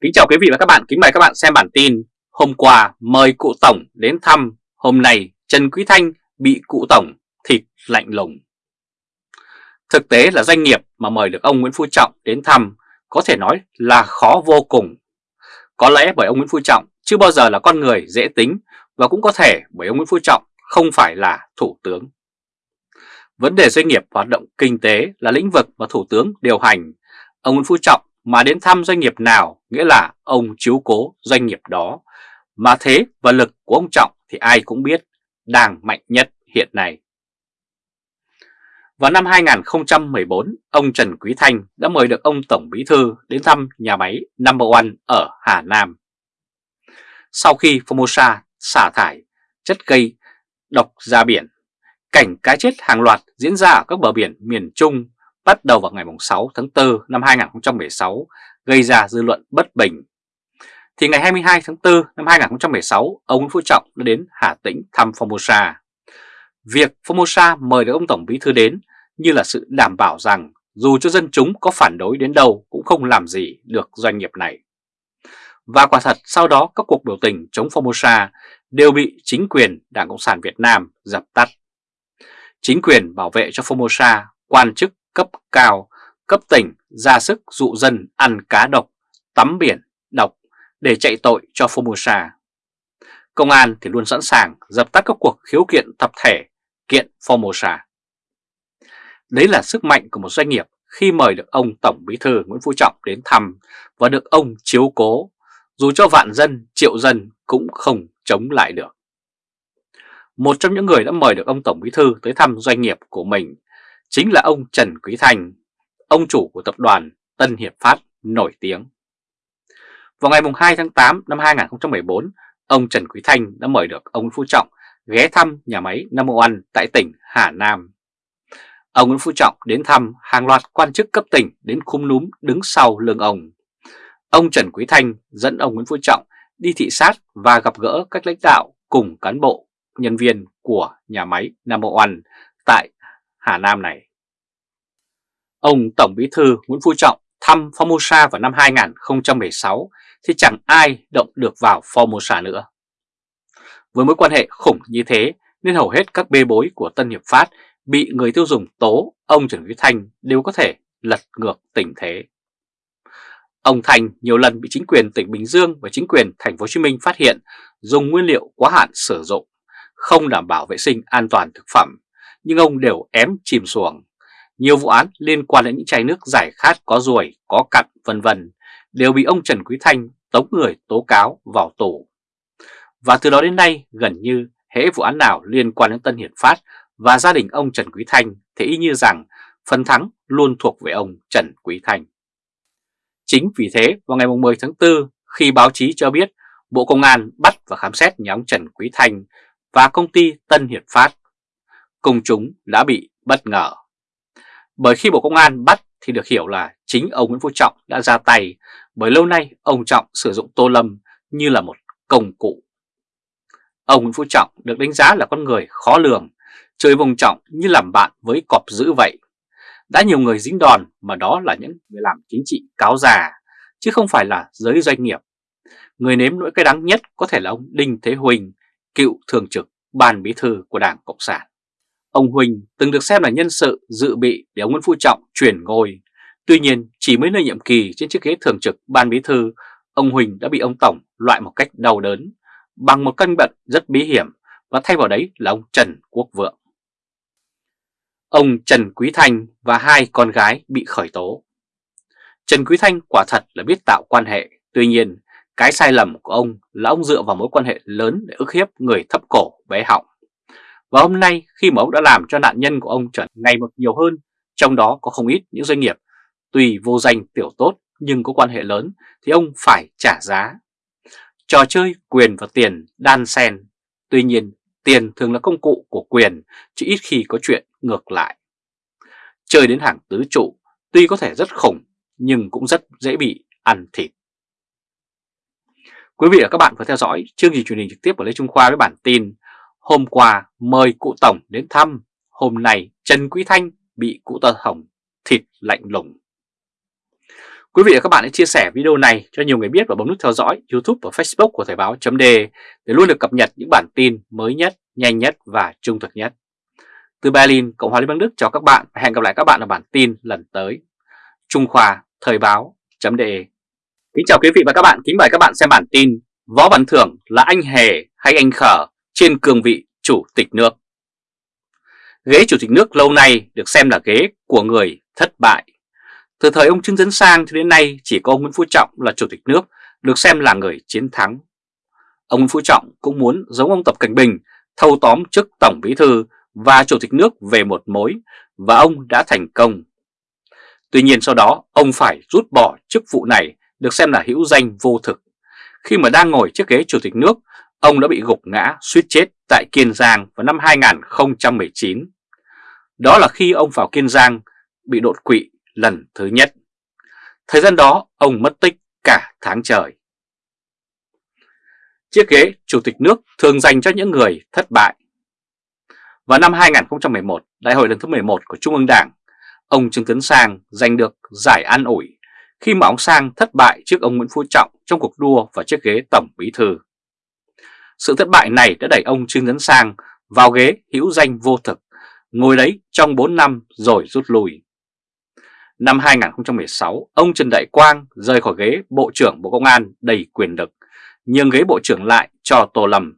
Kính chào quý vị và các bạn, kính mời các bạn xem bản tin Hôm qua mời cụ Tổng đến thăm, hôm nay Trần Quý Thanh bị cụ Tổng thịt lạnh lùng. Thực tế là doanh nghiệp mà mời được ông Nguyễn Phú Trọng đến thăm có thể nói là khó vô cùng. Có lẽ bởi ông Nguyễn Phú Trọng chưa bao giờ là con người dễ tính và cũng có thể bởi ông Nguyễn Phú Trọng không phải là Thủ tướng. Vấn đề doanh nghiệp hoạt động kinh tế là lĩnh vực mà Thủ tướng điều hành. Ông Nguyễn Phú Trọng mà đến thăm doanh nghiệp nào nghĩa là ông chiếu cố doanh nghiệp đó. Mà thế và lực của ông Trọng thì ai cũng biết đang mạnh nhất hiện nay. Vào năm 2014, ông Trần Quý Thanh đã mời được ông Tổng Bí Thư đến thăm nhà máy Number One ở Hà Nam. Sau khi Formosa xả thải chất gây độc ra biển, cảnh cá chết hàng loạt diễn ra ở các bờ biển miền Trung bắt đầu vào ngày 6 tháng 4 năm 2016 gây ra dư luận bất bình. Thì ngày 22 tháng 4 năm 2016, ông Nguyễn Phú Trọng đã đến Hà Tĩnh thăm Formosa. Việc Formosa mời được ông Tổng Bí Thư đến như là sự đảm bảo rằng dù cho dân chúng có phản đối đến đâu cũng không làm gì được doanh nghiệp này. Và quả thật sau đó các cuộc biểu tình chống Formosa đều bị chính quyền Đảng Cộng sản Việt Nam dập tắt. Chính quyền bảo vệ cho Formosa, quan chức cấp cao, cấp tỉnh ra sức dụ dân ăn cá độc, tắm biển, độc để chạy tội cho Formosa. Công an thì luôn sẵn sàng dập tắt các cuộc khiếu kiện tập thể kiện Formosa. Đấy là sức mạnh của một doanh nghiệp khi mời được ông Tổng Bí thư Nguyễn Phú Trọng đến thăm và được ông chiếu cố, dù cho vạn dân, triệu dân cũng không chống lại được. Một trong những người đã mời được ông Tổng Bí thư tới thăm doanh nghiệp của mình chính là ông Trần Quý Thanh, ông chủ của tập đoàn Tân Hiệp Phát nổi tiếng. Vào ngày 2 tháng 8 năm 2014, ông Trần Quý Thanh đã mời được ông Nguyễn Phú Trọng ghé thăm nhà máy Nam Oan tại tỉnh Hà Nam. Ông Nguyễn Phú Trọng đến thăm hàng loạt quan chức cấp tỉnh đến khung núm đứng sau lưng ông. Ông Trần Quý Thanh dẫn ông Nguyễn Phú Trọng đi thị sát và gặp gỡ các lãnh đạo cùng cán bộ, nhân viên của nhà máy Nam Oan tại Hà Nam này. Ông Tổng Bí Thư Nguyễn Phú Trọng thăm Formosa vào năm 2016 thì chẳng ai động được vào Formosa nữa. Với mối quan hệ khủng như thế nên hầu hết các bê bối của Tân Hiệp Phát bị người tiêu dùng tố ông Trần Quý Thanh đều có thể lật ngược tình thế. Ông Thành nhiều lần bị chính quyền tỉnh Bình Dương và chính quyền thành phố Hồ Chí Minh phát hiện dùng nguyên liệu quá hạn sử dụng, không đảm bảo vệ sinh an toàn thực phẩm nhưng ông đều ém chìm xuồng. Nhiều vụ án liên quan đến những chai nước giải khát có ruồi, có cặn vân vân đều bị ông Trần Quý Thanh tống người tố cáo vào tù. Và từ đó đến nay gần như hễ vụ án nào liên quan đến Tân Hiển Phát và gia đình ông Trần Quý Thanh thì y như rằng phần thắng luôn thuộc về ông Trần Quý Thanh. Chính vì thế vào ngày 10 tháng 4 khi báo chí cho biết Bộ Công an bắt và khám xét nhà ông Trần Quý Thanh và công ty Tân Hiệp Phát công chúng đã bị bất ngờ. Bởi khi Bộ Công an bắt thì được hiểu là chính ông Nguyễn Phú Trọng đã ra tay bởi lâu nay ông Trọng sử dụng Tô Lâm như là một công cụ. Ông Nguyễn Phú Trọng được đánh giá là con người khó lường, chơi vùng trọng như làm bạn với cọp dữ vậy. Đã nhiều người dính đòn mà đó là những người làm chính trị cáo già, chứ không phải là giới doanh nghiệp. Người nếm nỗi cái đắng nhất có thể là ông Đinh Thế Huỳnh, cựu thường trực ban bí thư của Đảng Cộng sản. Ông Huỳnh từng được xem là nhân sự dự bị để ông Nguyễn Phú Trọng chuyển ngôi. Tuy nhiên, chỉ mới nơi nhiệm kỳ trên chiếc ghế thường trực ban bí thư, ông Huỳnh đã bị ông Tổng loại một cách đau đớn bằng một căn bệnh rất bí hiểm và thay vào đấy là ông Trần Quốc Vượng. Ông Trần Quý Thanh và hai con gái bị khởi tố. Trần Quý Thanh quả thật là biết tạo quan hệ, tuy nhiên cái sai lầm của ông là ông dựa vào mối quan hệ lớn để ức hiếp người thấp cổ bé họng. Và hôm nay khi mà ông đã làm cho nạn nhân của ông trở ngày một nhiều hơn, trong đó có không ít những doanh nghiệp tùy vô danh tiểu tốt nhưng có quan hệ lớn thì ông phải trả giá. Trò chơi quyền và tiền đan xen, tuy nhiên tiền thường là công cụ của quyền chứ ít khi có chuyện ngược lại. Chơi đến hàng tứ trụ tuy có thể rất khủng nhưng cũng rất dễ bị ăn thịt. Quý vị và các bạn vừa theo dõi chương trình truyền hình trực tiếp của Lê Trung Khoa với bản tin Hôm qua mời cụ Tổng đến thăm, hôm nay Trần Quý Thanh bị cụ Tổng thịt lạnh lùng. Quý vị và các bạn hãy chia sẻ video này cho nhiều người biết và bấm nút theo dõi YouTube và Facebook của Thời báo .de để luôn được cập nhật những bản tin mới nhất, nhanh nhất và trung thực nhất. Từ Berlin, Cộng hòa Liên bang Đức chào các bạn và hẹn gặp lại các bạn ở bản tin lần tới. Trung Khoa Thời báo .de Kính chào quý vị và các bạn, kính mời các bạn xem bản tin Võ Văn Thưởng là anh hề hay anh khở trên cương vị chủ tịch nước. Ghế chủ tịch nước lâu nay được xem là ghế của người thất bại. Từ thời ông Trương Tấn Sang cho đến nay chỉ có ông Nguyễn Phú Trọng là chủ tịch nước được xem là người chiến thắng. Ông Nguyễn Phú Trọng cũng muốn giống ông Tập Cảnh Bình thâu tóm chức Tổng Bí Thư và Chủ tịch nước về một mối và ông đã thành công. Tuy nhiên sau đó ông phải rút bỏ chức vụ này được xem là hữu danh vô thực. Khi mà đang ngồi chiếc ghế Chủ tịch nước, ông đã bị gục ngã suýt chết tại Kiên Giang vào năm 2019. Đó là khi ông vào Kiên Giang bị đột quỵ lần thứ nhất. Thời gian đó ông mất tích cả tháng trời. Chiếc ghế Chủ tịch nước thường dành cho những người thất bại. Vào năm 2011, Đại hội lần thứ 11 của Trung ương Đảng, ông Trương Tấn Sang giành được giải an ủi khi mà ông Sang thất bại trước ông Nguyễn Phú Trọng trong cuộc đua vào chiếc ghế Tổng Bí Thư. Sự thất bại này đã đẩy ông Trương Tấn Sang vào ghế hữu danh vô thực, ngồi đấy trong 4 năm rồi rút lui. Năm 2016, ông Trần Đại Quang rời khỏi ghế Bộ trưởng Bộ Công an đầy quyền lực, nhưng ghế Bộ trưởng lại cho Tô Lâm.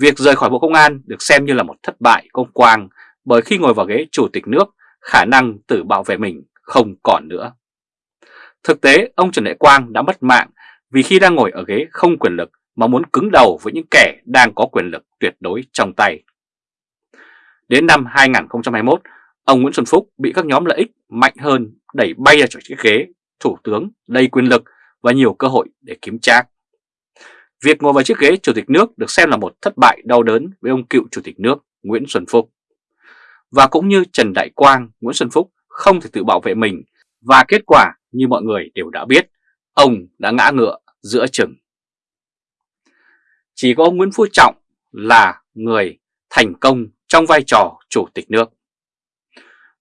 Việc rời khỏi Bộ Công an được xem như là một thất bại công Quang bởi khi ngồi vào ghế Chủ tịch nước, khả năng tự bảo vệ mình không còn nữa. Thực tế, ông Trần Đại Quang đã mất mạng vì khi đang ngồi ở ghế không quyền lực mà muốn cứng đầu với những kẻ đang có quyền lực tuyệt đối trong tay. Đến năm 2021, ông Nguyễn Xuân Phúc bị các nhóm lợi ích mạnh hơn đẩy bay ra khỏi chiếc ghế thủ tướng đầy quyền lực và nhiều cơ hội để kiếm trác. Việc ngồi vào chiếc ghế chủ tịch nước được xem là một thất bại đau đớn với ông cựu chủ tịch nước Nguyễn Xuân Phúc. Và cũng như Trần Đại Quang, Nguyễn Xuân Phúc không thể tự bảo vệ mình và kết quả như mọi người đều đã biết, ông đã ngã ngựa giữa chừng. Chỉ có ông Nguyễn Phú Trọng là người thành công trong vai trò chủ tịch nước.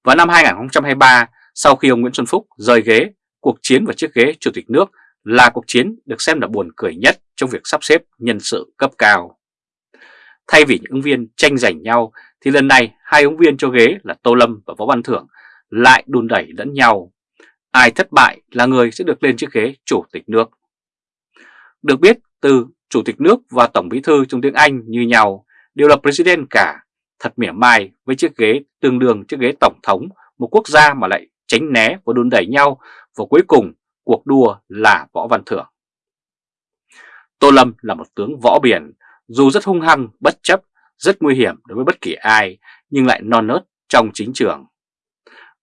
Vào năm 2023, sau khi ông Nguyễn Xuân Phúc rời ghế, cuộc chiến vào chiếc ghế chủ tịch nước là cuộc chiến được xem là buồn cười nhất trong việc sắp xếp nhân sự cấp cao. Thay vì những ứng viên tranh giành nhau thì lần này hai ứng viên cho ghế là Tô Lâm và Võ Văn Thưởng lại đùn đẩy lẫn nhau. Ai thất bại là người sẽ được lên chiếc ghế chủ tịch nước. Được biết từ chủ tịch nước và tổng bí thư trong tiếng Anh như nhau đều là president cả, thật mỉa mai với chiếc ghế tương đương chiếc ghế tổng thống một quốc gia mà lại tránh né và đun đẩy nhau và cuối cùng cuộc đua là Võ Văn Thưởng. Tô Lâm là một tướng võ biển, dù rất hung hăng, bất chấp, rất nguy hiểm đối với bất kỳ ai, nhưng lại non nớt trong chính trường.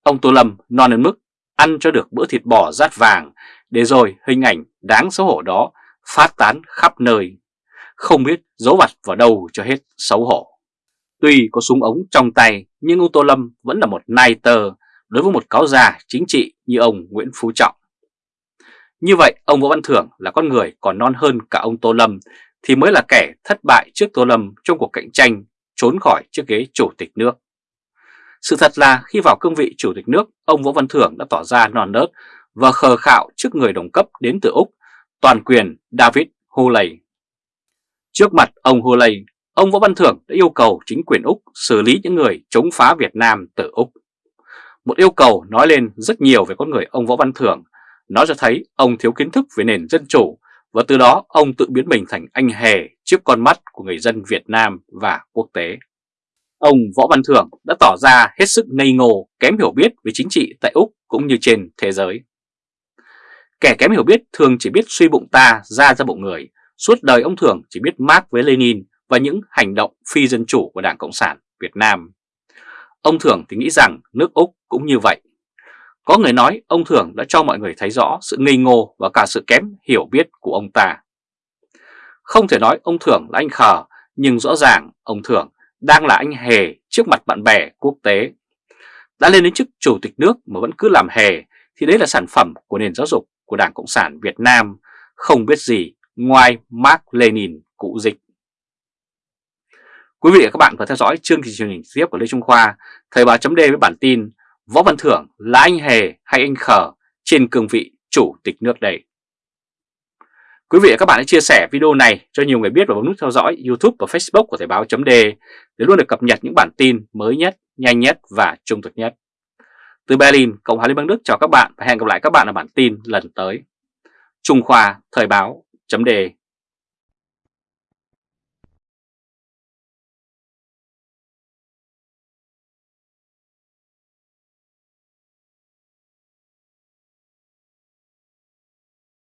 Ông Tô Lâm non đến mức ăn cho được bữa thịt bò rát vàng, để rồi hình ảnh đáng xấu hổ đó phát tán khắp nơi, không biết giấu mặt vào đâu cho hết xấu hổ. Tuy có súng ống trong tay, nhưng ông Tô Lâm vẫn là một nai tờ đối với một cáo già chính trị như ông Nguyễn Phú Trọng. Như vậy, ông Võ Văn Thưởng là con người còn non hơn cả ông Tô Lâm thì mới là kẻ thất bại trước Tô Lâm trong cuộc cạnh tranh trốn khỏi chiếc ghế chủ tịch nước. Sự thật là khi vào cương vị chủ tịch nước, ông Võ Văn Thưởng đã tỏ ra non nớt và khờ khạo trước người đồng cấp đến từ Úc, toàn quyền David Hulley. Trước mặt ông Hulley, ông Võ Văn Thưởng đã yêu cầu chính quyền Úc xử lý những người chống phá Việt Nam từ Úc. Một yêu cầu nói lên rất nhiều về con người ông Võ Văn Thưởng, nó cho thấy ông thiếu kiến thức về nền dân chủ và từ đó ông tự biến mình thành anh hề trước con mắt của người dân Việt Nam và quốc tế. Ông Võ Văn Thưởng đã tỏ ra hết sức ngây ngô, kém hiểu biết về chính trị tại Úc cũng như trên thế giới. Kẻ kém hiểu biết thường chỉ biết suy bụng ta ra ra bụng người, suốt đời ông thường chỉ biết mát với Lenin và những hành động phi dân chủ của Đảng Cộng sản Việt Nam. Ông thường thì nghĩ rằng nước Úc cũng như vậy. Có người nói ông thường đã cho mọi người thấy rõ sự ngây ngô và cả sự kém hiểu biết của ông ta. Không thể nói ông thường là anh khờ, nhưng rõ ràng ông thường đang là anh hề trước mặt bạn bè quốc tế. Đã lên đến chức chủ tịch nước mà vẫn cứ làm hề thì đấy là sản phẩm của nền giáo dục của Đảng Cộng sản Việt Nam, không biết gì ngoài Mark Lenin cũ dịch. Quý vị và các bạn vừa theo dõi chương trình truyền hình tiếp của Lê Trung Khoa, Thời báo chấm với bản tin Võ Văn Thưởng là anh hề hay anh khờ trên cương vị chủ tịch nước đây. Quý vị và các bạn hãy chia sẻ video này cho nhiều người biết và bấm nút theo dõi YouTube và Facebook của Thời báo .de để luôn được cập nhật những bản tin mới nhất, nhanh nhất và trung thực nhất. Từ Berlin, Cộng hòa Liên bang Đức chào các bạn và hẹn gặp lại các bạn ở bản tin lần tới. Trung Khoa Thời báo chấm đề.